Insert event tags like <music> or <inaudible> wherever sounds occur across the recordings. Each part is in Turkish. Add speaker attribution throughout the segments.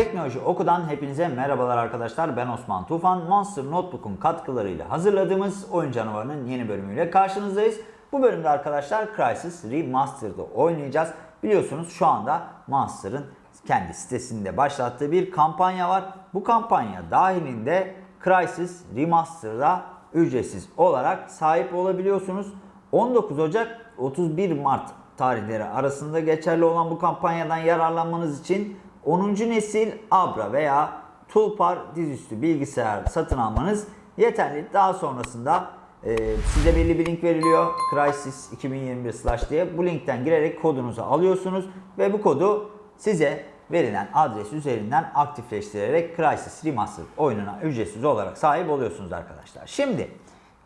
Speaker 1: Teknoloji Oku'dan hepinize merhabalar arkadaşlar. Ben Osman Tufan. Monster Notebook'un katkılarıyla hazırladığımız oyun canavarının yeni bölümüyle karşınızdayız. Bu bölümde arkadaşlar Crysis Remastered'ı oynayacağız. Biliyorsunuz şu anda Monster'ın kendi sitesinde başlattığı bir kampanya var. Bu kampanya dahilinde Crysis Remastered'a ücretsiz olarak sahip olabiliyorsunuz. 19 Ocak 31 Mart tarihleri arasında geçerli olan bu kampanyadan yararlanmanız için 10. nesil Abra veya Tulpar dizüstü bilgisayar satın almanız yeterli. Daha sonrasında e, size belli bir link veriliyor. Crysis 2021 slash diye. Bu linkten girerek kodunuzu alıyorsunuz ve bu kodu size verilen adres üzerinden aktifleştirerek Crysis Remastered oyununa ücretsiz olarak sahip oluyorsunuz arkadaşlar. Şimdi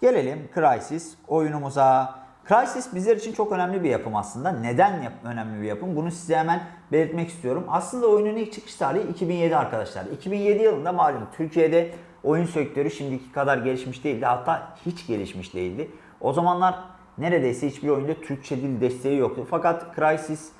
Speaker 1: gelelim Crysis oyunumuza. Crysis bizler için çok önemli bir yapım aslında. Neden yap önemli bir yapım? Bunu size hemen belirtmek istiyorum. Aslında oyunun ilk çıkış tarihi 2007 arkadaşlar. 2007 yılında malum Türkiye'de oyun sektörü şimdiki kadar gelişmiş değildi. Hatta hiç gelişmiş değildi. O zamanlar neredeyse hiçbir oyunda Türkçe dil desteği yoktu. Fakat Crysis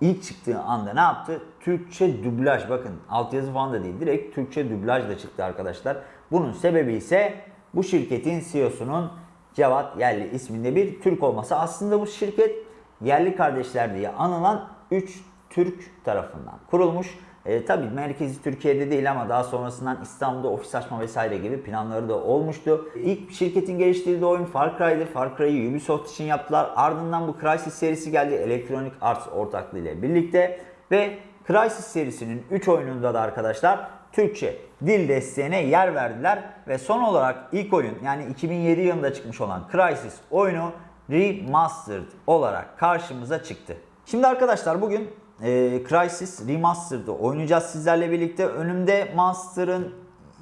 Speaker 1: ilk çıktığı anda ne yaptı? Türkçe dublaj bakın altyazı falan da değil. Direkt Türkçe dublaj da çıktı arkadaşlar. Bunun sebebi ise bu şirketin CEO'sunun Cevat Yerli isminde bir Türk olması. Aslında bu şirket yerli kardeşler diye anılan 3 Türk tarafından kurulmuş. E, tabii merkezi Türkiye'de değil ama daha sonrasından İstanbul'da ofis açma vesaire gibi planları da olmuştu. İlk şirketin geliştirdiği oyun Far Cry'dı. Far Cry'ı Ubisoft için yaptılar. Ardından bu Crysis serisi geldi Electronic Arts ortaklığı ile birlikte. Ve Crysis serisinin 3 oyununda da arkadaşlar Türkçe dil desteğine yer verdiler ve son olarak ilk oyun yani 2007 yılında çıkmış olan Crysis oyunu Remastered olarak karşımıza çıktı. Şimdi arkadaşlar bugün e, Crysis Remastered'ı oynayacağız sizlerle birlikte. Önümde Monster'ın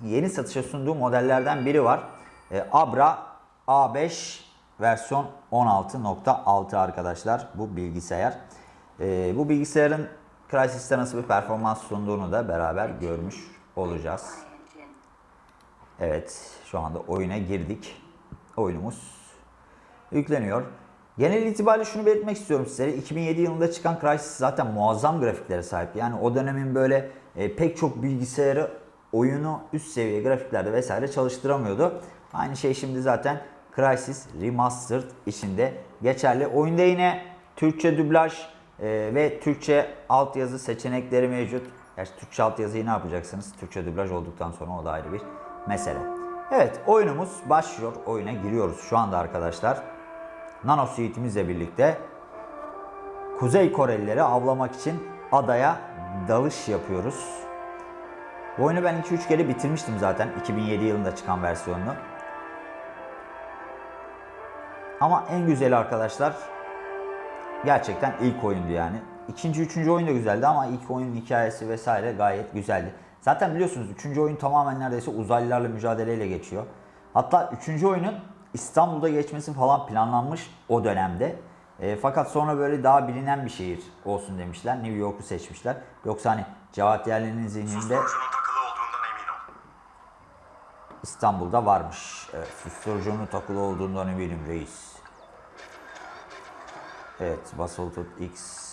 Speaker 1: yeni satışa sunduğu modellerden biri var. E, Abra A5 versiyon 16.6 arkadaşlar bu bilgisayar. E, bu bilgisayarın Crysis'te nasıl bir performans sunduğunu da beraber görmüş olacağız. Evet, şu anda oyuna girdik. Oyunumuz yükleniyor. Genel itibariyle şunu belirtmek istiyorum sizlere. 2007 yılında çıkan Crysis zaten muazzam grafiklere sahip. Yani o dönemin böyle e, pek çok bilgisayarı oyunu üst seviye grafiklerde vesaire çalıştıramıyordu. Aynı şey şimdi zaten Crysis Remastered içinde geçerli. Oyunda yine Türkçe dublaj e, ve Türkçe altyazı seçenekleri mevcut. Gerçi Türkçe altyazıyı ne yapacaksınız? Türkçe dublaj olduktan sonra o da ayrı bir mesele. Evet oyunumuz başlıyor. Oyuna giriyoruz şu anda arkadaşlar. Nano Suite'imizle birlikte Kuzey Korelileri avlamak için adaya dalış yapıyoruz. Bu oyunu ben 2-3 kere bitirmiştim zaten 2007 yılında çıkan versiyonunu. Ama en güzeli arkadaşlar gerçekten ilk oyundu yani. İkinci, üçüncü oyun da güzeldi ama ilk oyunun hikayesi vesaire gayet güzeldi. Zaten biliyorsunuz üçüncü oyun tamamen neredeyse uzaylılarla mücadeleyle geçiyor. Hatta üçüncü oyunun İstanbul'da geçmesi falan planlanmış o dönemde. E, fakat sonra böyle daha bilinen bir şehir olsun demişler. New York'u seçmişler. Yoksa hani Cevat Yerli'nin zihninde
Speaker 2: Susturucunun takılı olduğundan emin ol.
Speaker 1: İstanbul'da varmış. Evet, susturucunun takılı olduğundan eminim reis. Evet, basılı X.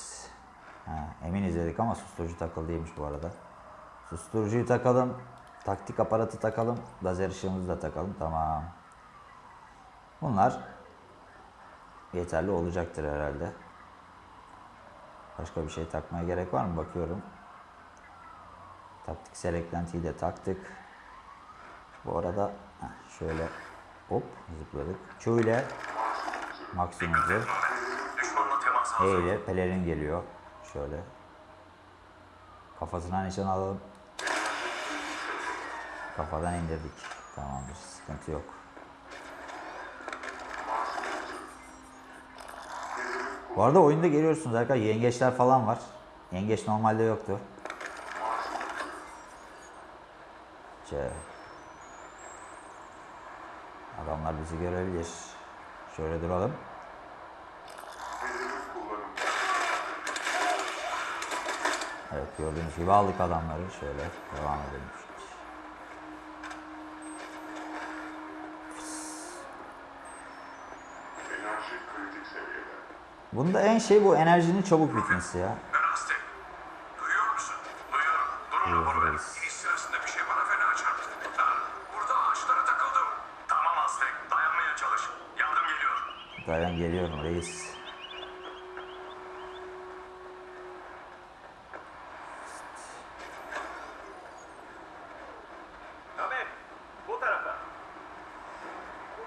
Speaker 1: Ha, eminiz dedik ama susturucu takılı değilmiş bu arada. Susturucuyu takalım. Taktik aparatı takalım. Lazer ışığımızı da takalım. Tamam. Bunlar yeterli olacaktır herhalde. Başka bir şey takmaya gerek var mı? Bakıyorum. Taktiksel eklentiyi de taktık. Bu arada şöyle hop zıpladık. İle maksimum zırh. E ile pelerin geliyor. Şöyle. Kafasına nişan alalım. Kafadan indirdik. Tamamdır. Sıkıntı yok. Bu arada oyunda görüyorsunuz arkadaşlar yengeçler falan var. Yengeç normalde yoktu. C. Adamlar bizi görebilir. Şöyle duralım. Evet gördüğünüz gibi aldık adamları. Şöyle devam edelim.
Speaker 2: Enerji kritik seviyede.
Speaker 1: Bunda en şey bu enerjinin çabuk bitmesi ya.
Speaker 2: Ben Aztek. Duyuyor musun? Duyuyorum. rapor ver. İniş sırasında bir şey bana fena çarptı. Ha, burada ağaçlara takıldım. Tamam Aztek. Dayanmaya çalış. Yardım geliyor.
Speaker 1: Dayan geliyorum reis.
Speaker 2: Ahmet. Bu tarafa.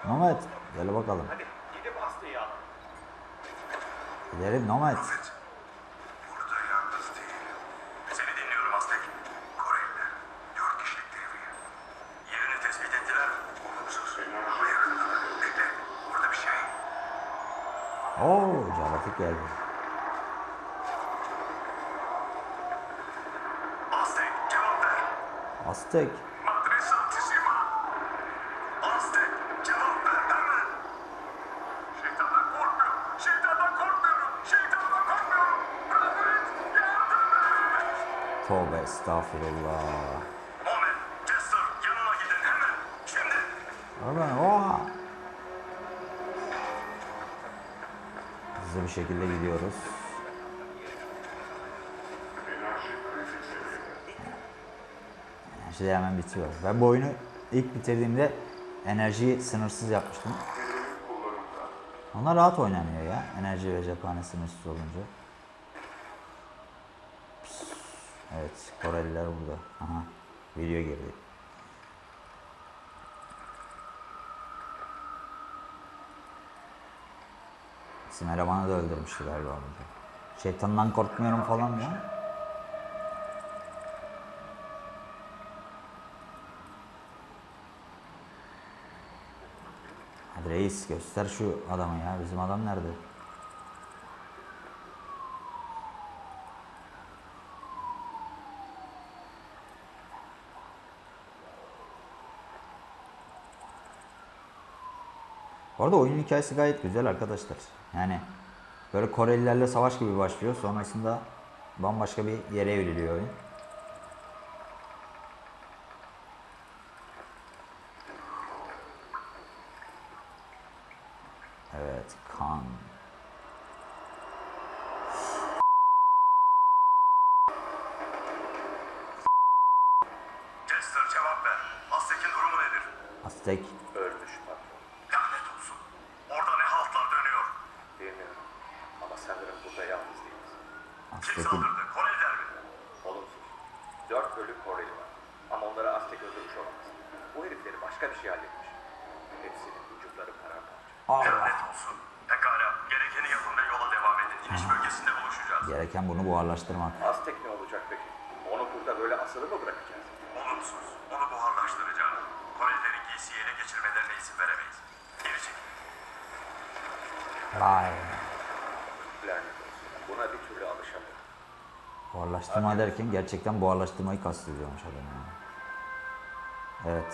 Speaker 1: Nomad gel bakalım.
Speaker 2: Hadi gidip Aslı'yı al.
Speaker 1: Gidelim Nomad.
Speaker 2: Evet. Burada yalnız değilim. Seni dinliyorum Aztek. Koreliler. Dört kişilik devriye. Yerini tespit ettiler. Olumsuz. Ama yakında. Bekle. Burada bir şey.
Speaker 1: Oo Caratık geldi.
Speaker 2: Aztek cevap ver.
Speaker 1: Aztek.
Speaker 2: Madre Santissima. Aztek cevap ver hemen. Şeytandan korkmuyorum. Şeytandan korkmuyorum. Şeytandan korkmuyorum. Yardım et. Yardım et.
Speaker 1: Tövbe estağfurullah.
Speaker 2: Mohamed, Jester yanına gidin hemen. Şimdi.
Speaker 1: Oradan oha. Hızlı bir şekilde gidiyoruz. Enerji de hemen bitiyor. Ben bu oyunu ilk bitirdiğimde enerjiyi sınırsız yapmıştım. Onlar rahat oynanıyor ya. Enerji ve cephane sınırsız olunca. Evet, Koreliler burada. Aha, video girdi. Bizim elemanı da öldürmüştü galiba burada. Şeytandan korkmuyorum falan ya. Hadi reis göster şu adamı ya. Bizim adam nerede? Bu arada oyunun hikayesi gayet güzel arkadaşlar. Yani böyle Korelilerle savaş gibi başlıyor. Sonrasında bambaşka bir yere evriliyor oyun. Evet, kan.
Speaker 2: Jester cevap ver. Aztek'in durumu nedir?
Speaker 1: Aztek.
Speaker 3: Ölmüş patron.
Speaker 2: Lanet olsun. Orada ne haltlar dönüyor.
Speaker 3: Bilmiyorum. Ama sanırım burada yalnız değiliz.
Speaker 2: Kim saldırdı? Koreliler mi?
Speaker 3: Olumsuz. Dört ölü Koreli var. Ama onları Aztek öldürmüş olamaz. Bu herifleri başka bir şey halletmiş. Hepsinin vücutları paramparça.
Speaker 2: Lanet olsun. Pekala. Gerekeni yapın ve yola devam edin. İniş bölgesinde buluşacağız.
Speaker 1: Gereken bunu buharlaştırmak.
Speaker 3: Aztek ne olacak peki? Onu burada böyle asılı mı bırakacağız?
Speaker 2: Olumsuz. Onu buharlaştıracağım. Korelilerin giysiyi ele geçirmelerine izin veremeyiz. Geri çekil.
Speaker 1: Vay.
Speaker 3: Lanet olsun. Buna bir türlü alışamıyorum.
Speaker 1: Buharlaştırma derken gerçekten buharlaştırmayı kastediyormuş adam yani. Evet.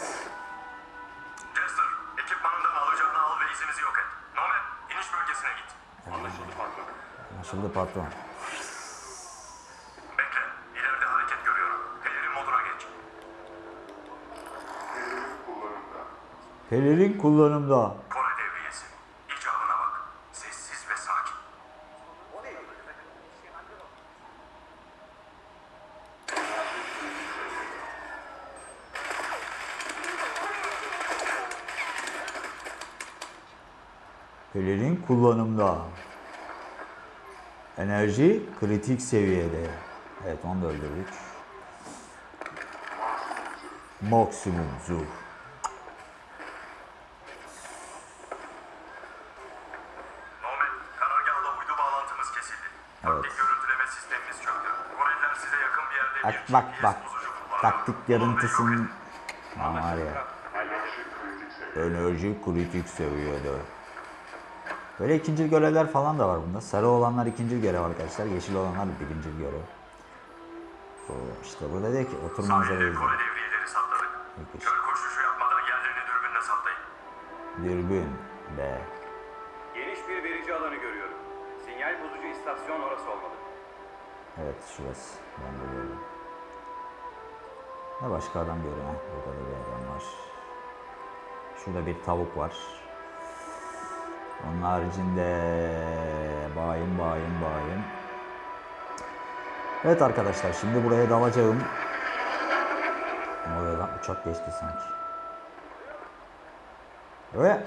Speaker 2: Jester, ekipmanından alacağını al ve izimizi yok et. Nomad, iniş bölgesine git.
Speaker 1: Anlaşıldı patron.
Speaker 2: Bekle. İleride hareket görüyorum. Pelerin moduna geç.
Speaker 1: Pelerin kullanımda.
Speaker 2: Kore devriyesi. İcabına bak. Sessiz ve sakin.
Speaker 1: Pelerin kullanımda. Enerji kritik seviyede. Evet onu da öldürdük. Maksimum
Speaker 2: yerde
Speaker 1: Bak bak bak. Taktik Aman var ya.
Speaker 2: Enerji kritik seviyede.
Speaker 1: Böyle ikinci görevler falan da var bunda. Sarı olanlar ikinci görev arkadaşlar. Yeşil olanlar birinci görev. Oo, işte burada diyor ki otur manzarayı izle.
Speaker 2: Kör koşuşu yapmadan yerlerini dürbünle saptayın.
Speaker 1: Dürbün. Be.
Speaker 3: Geniş bir verici alanı görüyorum. Sinyal bozucu istasyon orası olmalı.
Speaker 1: Evet şurası. Ben de gördüm. Ne başka adam görüyorum. Burada da bir adam var. Şurada bir tavuk var. Onun haricinde bayım bayım bayım. Evet arkadaşlar şimdi buraya dalacağım. Lan? Uçak geçti sanki. Öyle.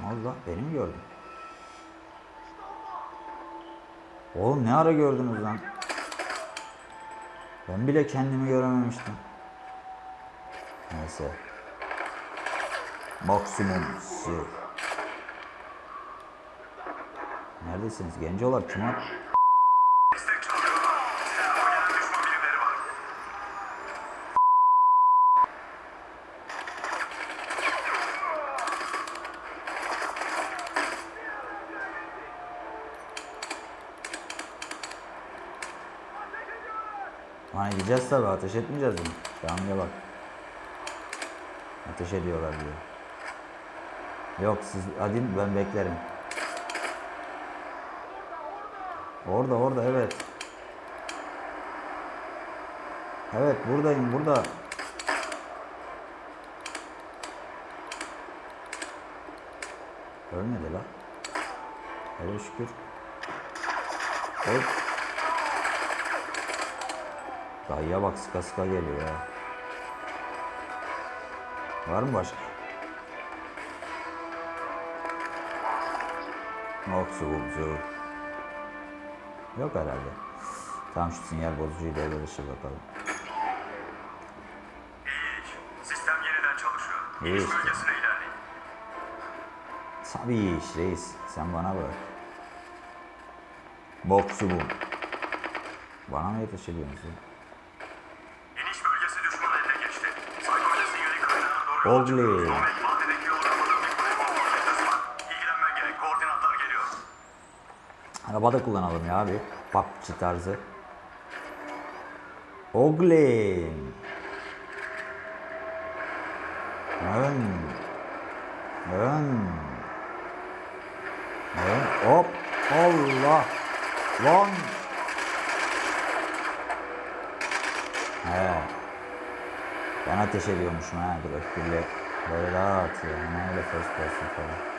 Speaker 1: Ne oldu lan? Beni mi gördün? Oğlum ne ara gördünüz lan? Ben bile kendimi görememiştim. Neyse. Maksimum sır. Neredesiniz? Gencolar kim var. Hani gideceğiz tabi ateş etmeyeceğiz mi? Şamil'e bak. Ateş ediyorlar diyor. Yok siz hadi ben beklerim. Orada orada evet. Evet buradayım burada. Ölmedi la. Hele şükür. Hop. Dayıya bak sıka sıka geliyor ya. Var mı başka? Maksimum Yok herhalde. Tamam şu sinyal bozucuyu devre dışı bakalım.
Speaker 2: İyi iş. Sistem yeniden çalışıyor.
Speaker 1: İyi işte.
Speaker 2: bölgesine ilerleyin.
Speaker 1: Tabii iş reis. Sen bana bırak. Boksu bu. Bana mı yetişir ediyorsun?
Speaker 2: İniş bölgesi düşman eline geçti. Saykoyla sinyali kaynağına doğru.
Speaker 1: Oley. Arabada kullanalım ya abi. PUBG tarzı. Oglim. Ön. Ön. Ön. Hop. Allah. Lan. He. Ben ateş ediyormuşum ha. Dur öpkürle. Böyle rahat ya. Ne öyle first person falan.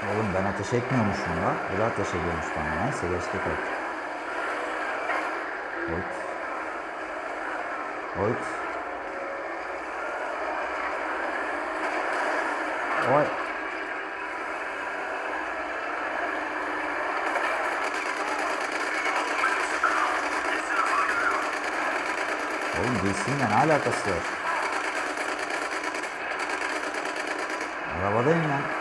Speaker 1: Oğlum ben ateş etmiyormuşum la. Bu da ateş ediyormuş bana. Neyse geçtik artık. Oyt. Oyt. Oy. Oğlum DC'yle ne alakası var? Arabadayım ben.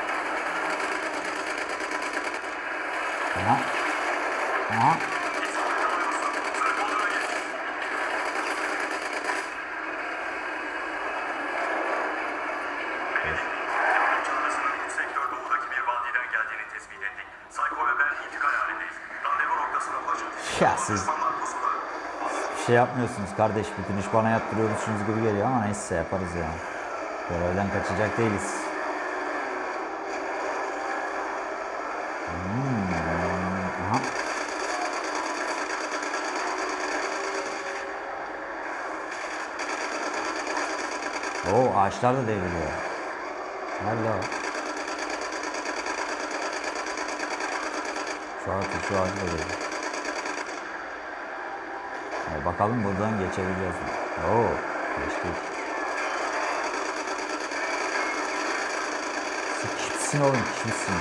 Speaker 2: Noktasına ulaşın.
Speaker 1: Ya siz-. Bir şey yapmıyorsunuz kardeş. Bütün iş bana yaptırıyormuşsunuz gibi geliyor ama neyse yaparız ya. Görevden kaçacak değiliz. Hmm. Aha. Oo ağaçlar da devriliyor. Nerede o? Şu ağaç, şu ağacı da. E, bakalım buradan geçebileceğiz mi? Oo, geçtik. Kimsin oğlum, kimsin?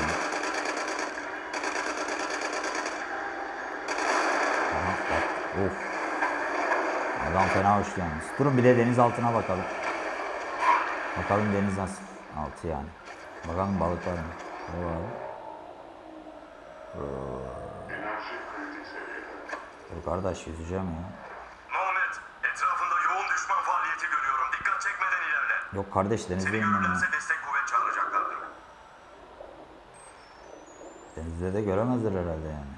Speaker 1: Aha, bak, of. Adam fena uçtu yalnız. Durun bir de deniz altına bakalım. Bakalım deniz nasıl? Altı yani. Bakalım balık var mı? Ne var? Dur kardeş yüzeceğim ya.
Speaker 2: Muhammed, etrafında yoğun düşman faaliyeti görüyorum. Dikkat çekmeden ilerle.
Speaker 1: Yok kardeş denizdeyim ben ya.
Speaker 2: destek kuvvet çağıracaklardır.
Speaker 1: Denizde de göremezler herhalde yani.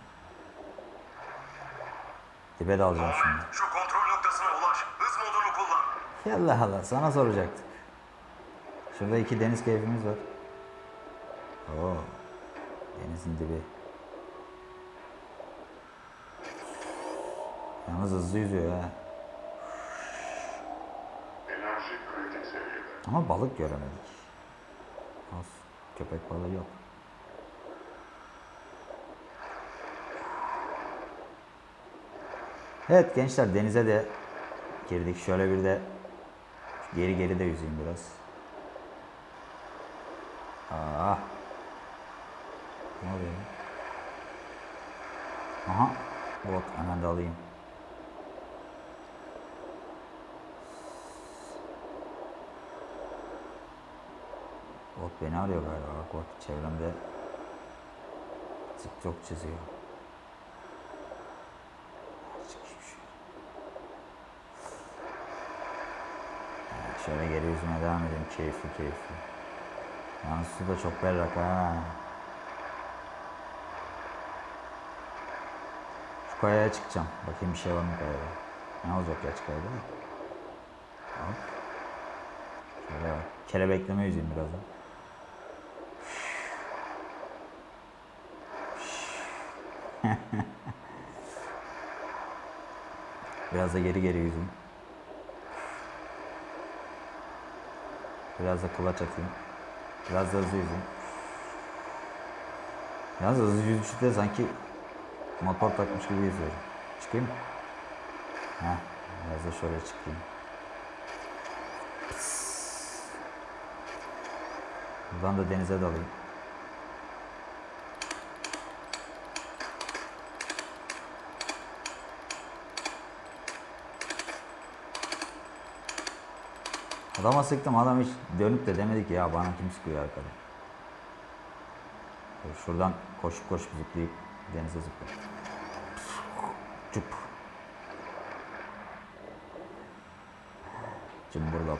Speaker 1: Dibe dalacağım şimdi.
Speaker 2: Şu kontrol noktasına ulaş. Hız modunu kullan.
Speaker 1: Yallah Allah sana soracaktık. Şurada iki deniz keyfimiz var. Oo. Denizin dibi. Yalnız hızlı yüzüyor ha. Ama balık göremedik. Az. Köpek balığı yok. Evet gençler denize de girdik. Şöyle bir de geri geri de yüzeyim biraz. Aa. Ne oluyor? Aha. Bot hemen de alayım. Bot beni arıyor galiba. Bak bak çevremde TikTok çiziyor. Şöyle geri yüzüme devam edeyim. Keyifli keyifli. Yalnız su da çok berrak ha. Şu kayaya çıkacağım. Bakayım bir şey var mı kayada. Ne olacak ya kayada? Hop. Şöyle bak. Kelebekleme yüzeyim birazdan. <laughs> Biraz da geri geri yüzeyim. Biraz da kulaç atayım. Biraz da hızlı yüzeyim. Da hızlı yüzüşte sanki motor takmış gibi yüzüyorum. Çıkayım mı? Heh, biraz da şöyle çıkayım. Buradan da denize dalayım. Adama sıktım adam hiç dönüp de demedi ki ya bana kim sıkıyor arkada. Şuradan koşup koşup zıplayıp denize zıplayayım. Cüp. Cımbırlap.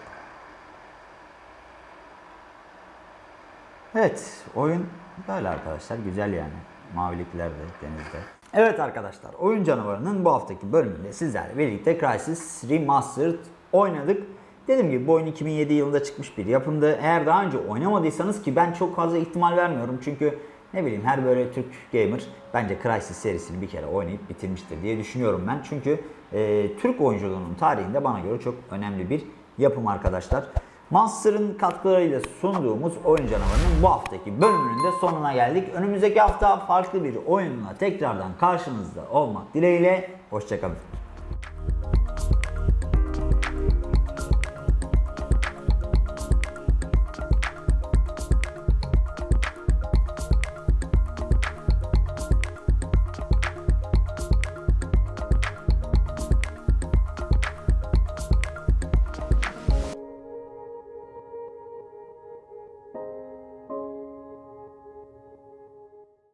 Speaker 1: Evet, oyun böyle arkadaşlar. Güzel yani. Mavilikler de denizde. Evet arkadaşlar, Oyun Canavarı'nın bu haftaki bölümünde sizlerle birlikte Crysis Remastered oynadık. Dediğim gibi bu oyun 2007 yılında çıkmış bir yapımdı. Eğer daha önce oynamadıysanız ki ben çok fazla ihtimal vermiyorum. Çünkü ne bileyim her böyle Türk gamer bence Crysis serisini bir kere oynayıp bitirmiştir diye düşünüyorum ben. Çünkü e, Türk oyunculuğunun tarihinde bana göre çok önemli bir yapım arkadaşlar. Monster'ın katkılarıyla sunduğumuz Oyun Canavarı'nın bu haftaki bölümünün de sonuna geldik. Önümüzdeki hafta farklı bir oyunla tekrardan karşınızda olmak dileğiyle. Hoşçakalın.